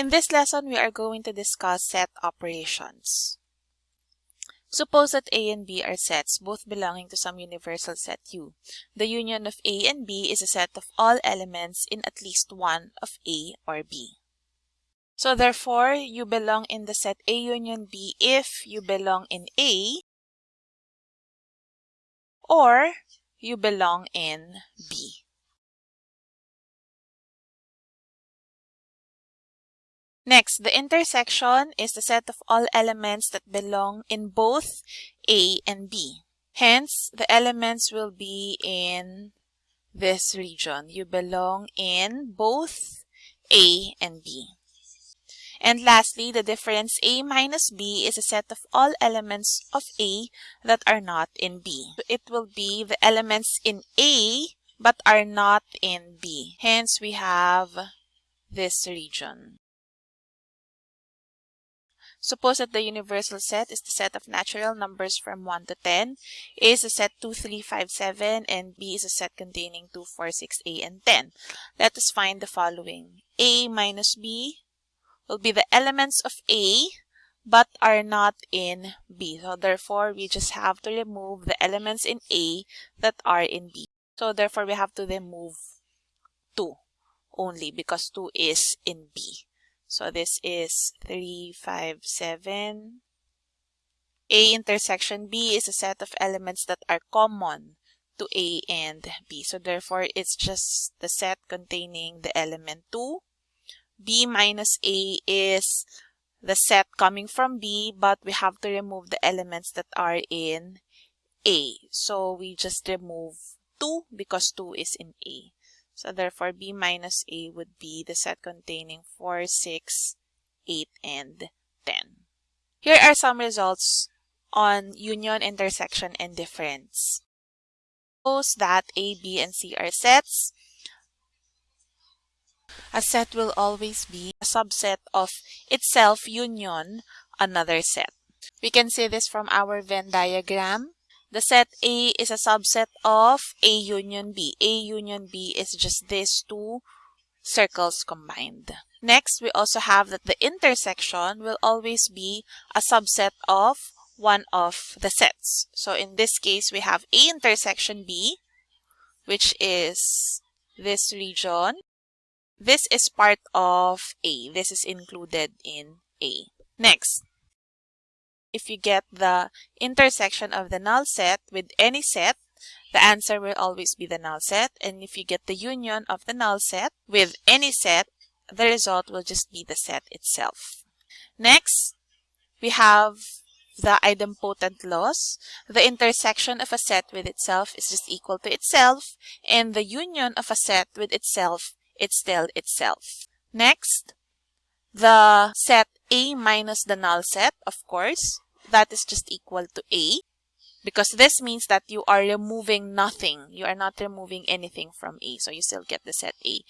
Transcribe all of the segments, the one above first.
In this lesson, we are going to discuss set operations. Suppose that A and B are sets, both belonging to some universal set U. The union of A and B is a set of all elements in at least one of A or B. So therefore, you belong in the set A union B if you belong in A or you belong in B. Next, the intersection is the set of all elements that belong in both A and B. Hence, the elements will be in this region. You belong in both A and B. And lastly, the difference A minus B is a set of all elements of A that are not in B. It will be the elements in A but are not in B. Hence, we have this region. Suppose that the universal set is the set of natural numbers from 1 to 10, A is a set 2, 3, 5, 7, and B is a set containing 2, 4, 6, A, and 10. Let us find the following. A minus B will be the elements of A but are not in B. So therefore, we just have to remove the elements in A that are in B. So therefore, we have to remove 2 only because 2 is in B. So this is 3, 5, 7. A intersection B is a set of elements that are common to A and B. So therefore, it's just the set containing the element 2. B minus A is the set coming from B, but we have to remove the elements that are in A. So we just remove 2 because 2 is in A. So therefore, B minus A would be the set containing 4, 6, 8, and 10. Here are some results on union, intersection, and difference. Suppose that A, B, and C are sets. A set will always be a subset of itself union another set. We can see this from our Venn diagram. The set A is a subset of A union B. A union B is just these two circles combined. Next, we also have that the intersection will always be a subset of one of the sets. So in this case, we have A intersection B, which is this region. This is part of A. This is included in A. Next, if you get the intersection of the null set with any set, the answer will always be the null set. And if you get the union of the null set with any set, the result will just be the set itself. Next, we have the idempotent laws. The intersection of a set with itself is just equal to itself, and the union of a set with itself is still itself. Next, the set A minus the null set, of course, that is just equal to A because this means that you are removing nothing. You are not removing anything from A, so you still get the set A.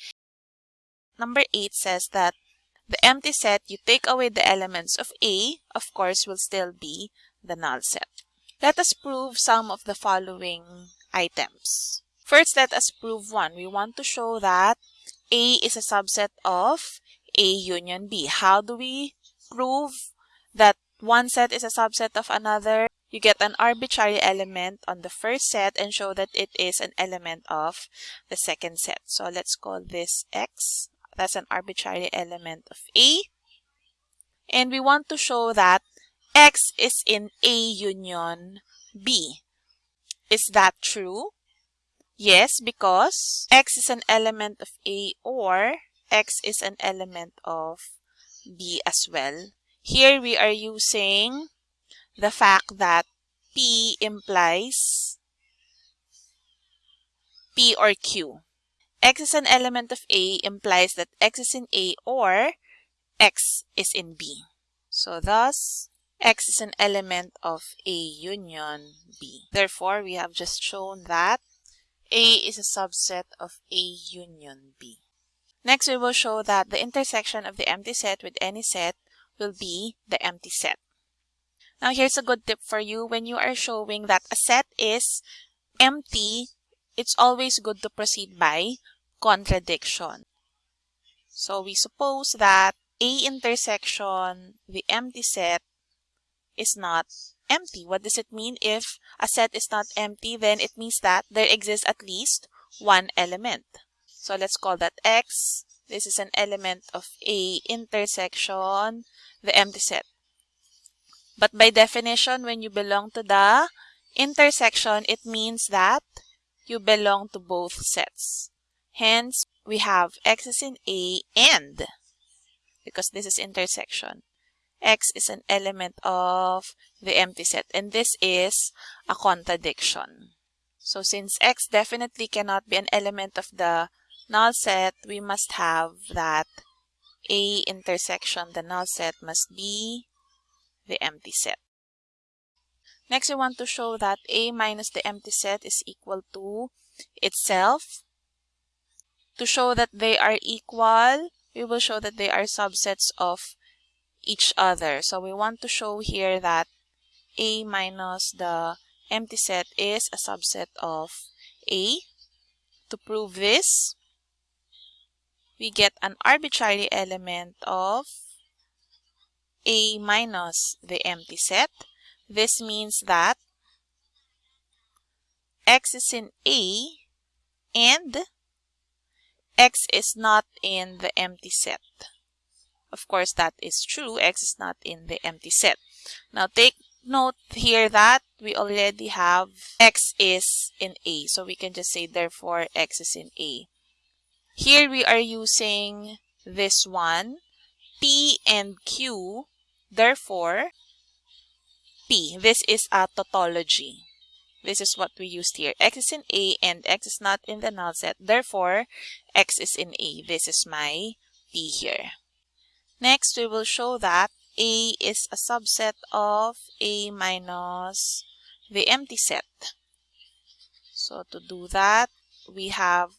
Number 8 says that the empty set, you take away the elements of A, of course, will still be the null set. Let us prove some of the following items. First, let us prove one. We want to show that A is a subset of A union B. How do we prove that one set is a subset of another? You get an arbitrary element on the first set and show that it is an element of the second set. So let's call this X. That's an arbitrary element of A. And we want to show that X is in A union B. Is that true? Yes, because X is an element of A or X is an element of B as well. Here we are using the fact that P implies P or Q. X is an element of A implies that X is in A or X is in B. So thus, X is an element of A union B. Therefore, we have just shown that A is a subset of A union B. Next, we will show that the intersection of the empty set with any set will be the empty set. Now, here's a good tip for you. When you are showing that a set is empty, it's always good to proceed by contradiction. So we suppose that A intersection the empty set is not empty. What does it mean? If a set is not empty, then it means that there exists at least one element. So let's call that X. This is an element of A intersection the empty set. But by definition, when you belong to the intersection, it means that you belong to both sets. Hence, we have X is in A and, because this is intersection, X is an element of the empty set. And this is a contradiction. So since X definitely cannot be an element of the null set, we must have that A intersection the null set must be the empty set. Next, we want to show that A minus the empty set is equal to itself. To show that they are equal, we will show that they are subsets of each other. So we want to show here that A minus the empty set is a subset of A. To prove this, we get an arbitrary element of A minus the empty set. This means that X is in A and X is not in the empty set. Of course, that is true. X is not in the empty set. Now, take note here that we already have X is in A. So, we can just say, therefore, X is in A. Here, we are using this one, P and Q. Therefore, P. This is a tautology. This is what we used here. X is in A and X is not in the null set. Therefore, X is in A. This is my P here. Next, we will show that A is a subset of A minus the empty set. So to do that, we have,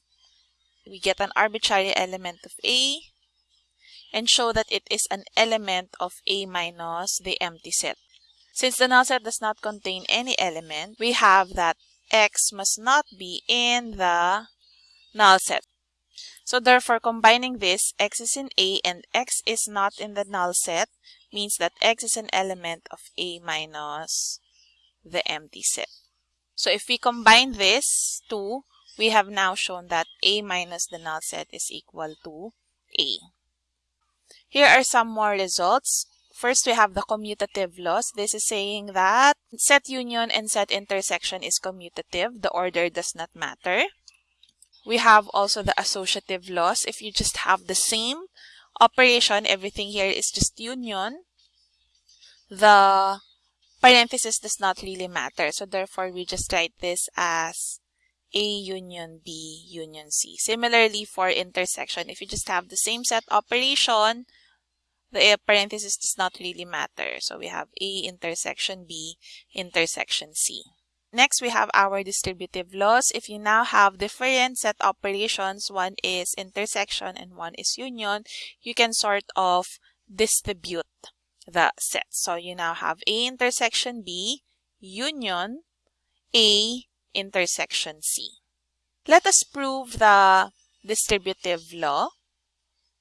we get an arbitrary element of A and show that it is an element of A minus the empty set. Since the null set does not contain any element, we have that X must not be in the null set. So therefore, combining this, x is in A and x is not in the null set means that x is an element of A minus the empty set. So if we combine this two, we have now shown that A minus the null set is equal to A. Here are some more results. First, we have the commutative laws. This is saying that set union and set intersection is commutative. The order does not matter. We have also the associative laws. If you just have the same operation, everything here is just union. The parenthesis does not really matter. So therefore, we just write this as A union B union C. Similarly, for intersection, if you just have the same set operation, the parenthesis does not really matter. So we have A intersection B intersection C. Next, we have our distributive laws. If you now have different set operations, one is intersection and one is union, you can sort of distribute the set. So you now have A intersection B, union, A intersection C. Let us prove the distributive law.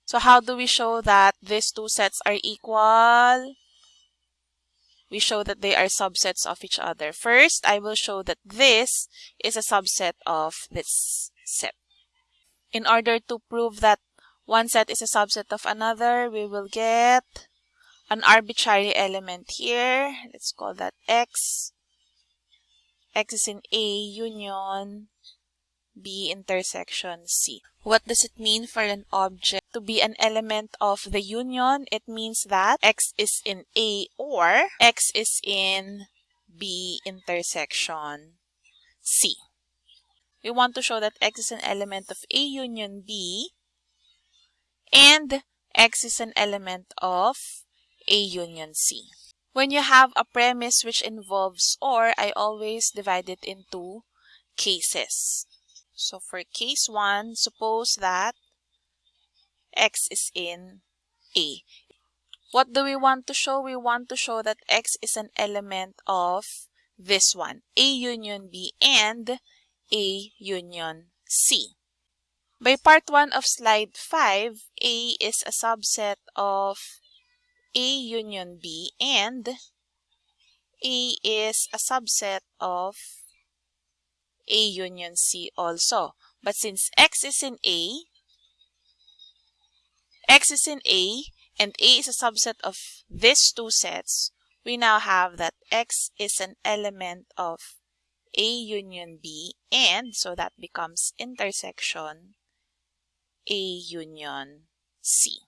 So how do we show that these two sets are equal? we show that they are subsets of each other. First, I will show that this is a subset of this set. In order to prove that one set is a subset of another, we will get an arbitrary element here. Let's call that x. x is in A union B intersection C. What does it mean for an object to be an element of the union? It means that X is in A or X is in B intersection C. We want to show that X is an element of A union B and X is an element of A union C. When you have a premise which involves OR, I always divide it into cases. So for case 1, suppose that x is in A. What do we want to show? We want to show that x is an element of this one, A union B and A union C. By part 1 of slide 5, A is a subset of A union B and A is a subset of A union C also. But since X is in A, X is in A, and A is a subset of these two sets, we now have that X is an element of A union B, and so that becomes intersection A union C.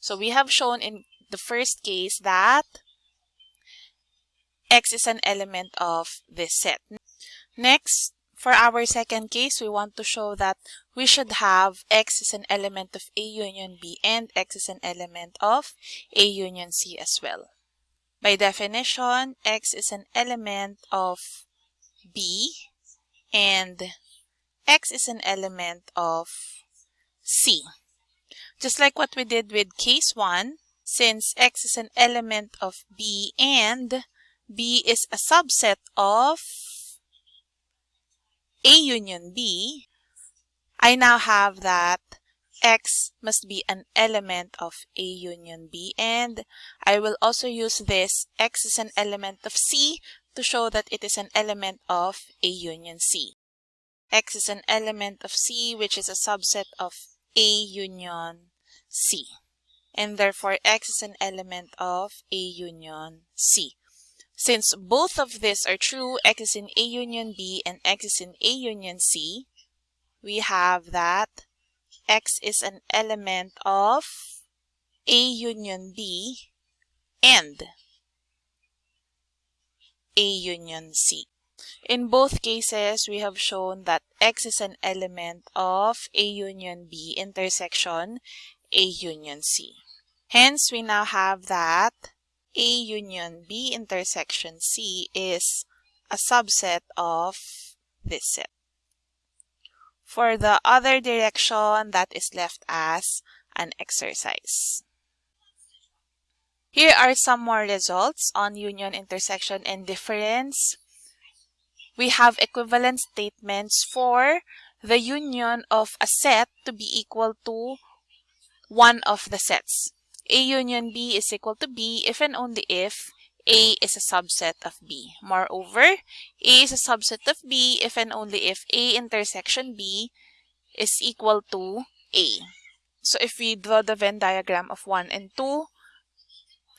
So we have shown in the first case that X is an element of this set. Next, for our second case, we want to show that we should have X is an element of A union B and X is an element of A union C as well. By definition, X is an element of B and X is an element of C. Just like what we did with case 1, since X is an element of B and B is a subset of a union B, I now have that X must be an element of A union B and I will also use this X is an element of C to show that it is an element of A union C. X is an element of C which is a subset of A union C and therefore X is an element of A union C. Since both of these are true, X is in A union B and X is in A union C, we have that X is an element of A union B and A union C. In both cases, we have shown that X is an element of A union B intersection A union C. Hence, we now have that a union B intersection C is a subset of this set. For the other direction, that is left as an exercise. Here are some more results on union, intersection, and difference. We have equivalent statements for the union of a set to be equal to one of the sets. A union B is equal to B if and only if A is a subset of B. Moreover, A is a subset of B if and only if A intersection B is equal to A. So if we draw the Venn diagram of 1 and 2,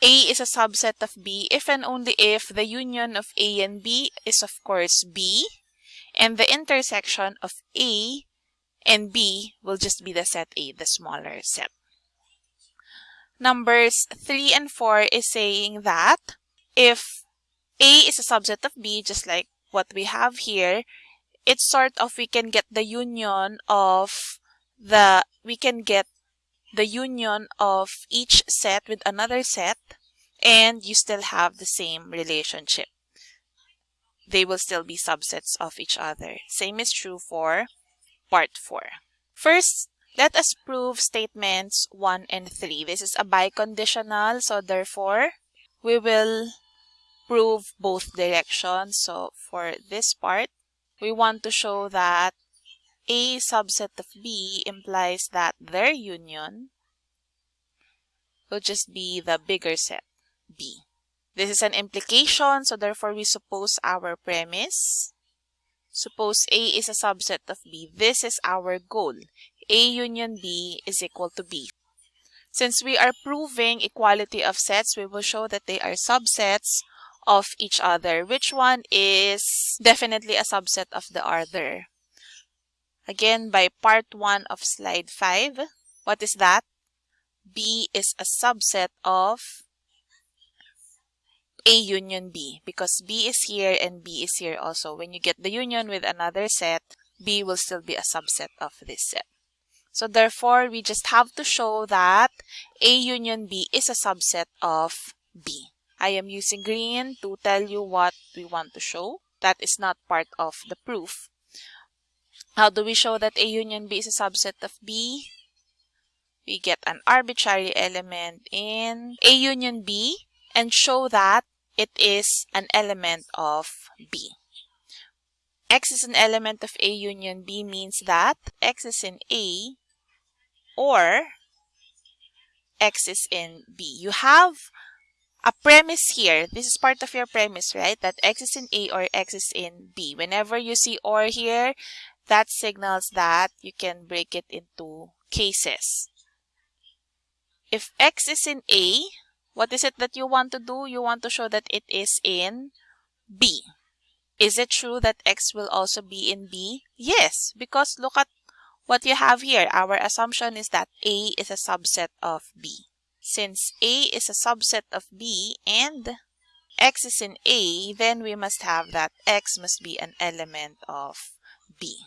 A is a subset of B if and only if the union of A and B is of course B and the intersection of A and B will just be the set A, the smaller set numbers 3 and 4 is saying that if A is a subset of B, just like what we have here, it's sort of we can get the union of the, we can get the union of each set with another set and you still have the same relationship. They will still be subsets of each other. Same is true for part 4. First, let us prove statements 1 and 3. This is a biconditional, so therefore, we will prove both directions. So for this part, we want to show that A subset of B implies that their union will just be the bigger set, B. This is an implication, so therefore we suppose our premise. Suppose A is a subset of B. This is our goal. A union B is equal to B. Since we are proving equality of sets, we will show that they are subsets of each other. Which one is definitely a subset of the other? Again, by part 1 of slide 5, what is that? B is a subset of A union B because B is here and B is here also. When you get the union with another set, B will still be a subset of this set. So therefore, we just have to show that A union B is a subset of B. I am using green to tell you what we want to show. That is not part of the proof. How do we show that A union B is a subset of B? We get an arbitrary element in A union B and show that it is an element of B. X is an element of A union B means that X is in A or X is in B. You have a premise here. This is part of your premise, right? That X is in A or X is in B. Whenever you see OR here, that signals that you can break it into cases. If X is in A, what is it that you want to do? You want to show that it is in B. Is it true that X will also be in B? Yes, because look at what you have here. Our assumption is that A is a subset of B. Since A is a subset of B and X is in A, then we must have that X must be an element of B.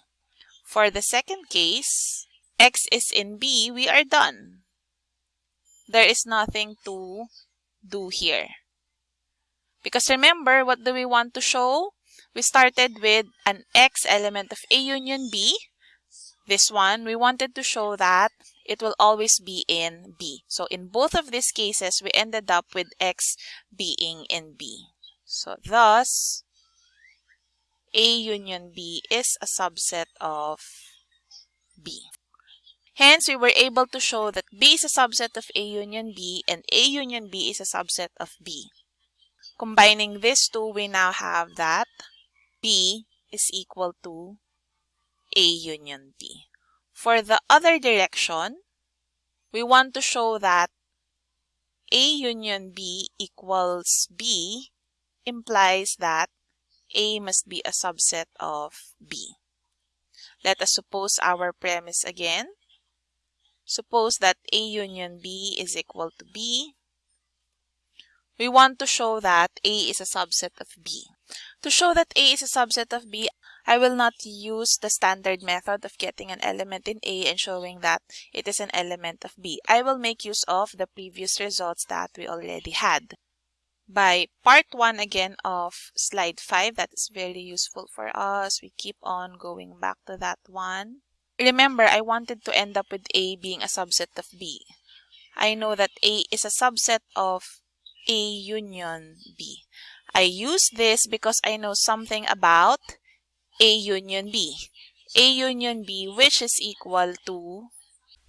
For the second case, X is in B, we are done. There is nothing to do here. Because remember, what do we want to show? We started with an X element of A union B. This one, we wanted to show that it will always be in B. So in both of these cases, we ended up with X being in B. So thus, A union B is a subset of B. Hence, we were able to show that B is a subset of A union B and A union B is a subset of B. Combining these two, we now have that B is equal to A union B. For the other direction, we want to show that A union B equals B implies that A must be a subset of B. Let us suppose our premise again. Suppose that A union B is equal to B. We want to show that A is a subset of B. To show that A is a subset of B, I will not use the standard method of getting an element in A and showing that it is an element of B. I will make use of the previous results that we already had. By part 1 again of slide 5, that is very useful for us. We keep on going back to that one. Remember, I wanted to end up with A being a subset of B. I know that A is a subset of A union B. I use this because I know something about A union B. A union B which is equal to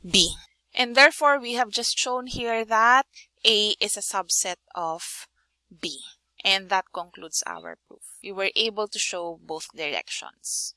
B. And therefore, we have just shown here that A is a subset of B. And that concludes our proof. We were able to show both directions.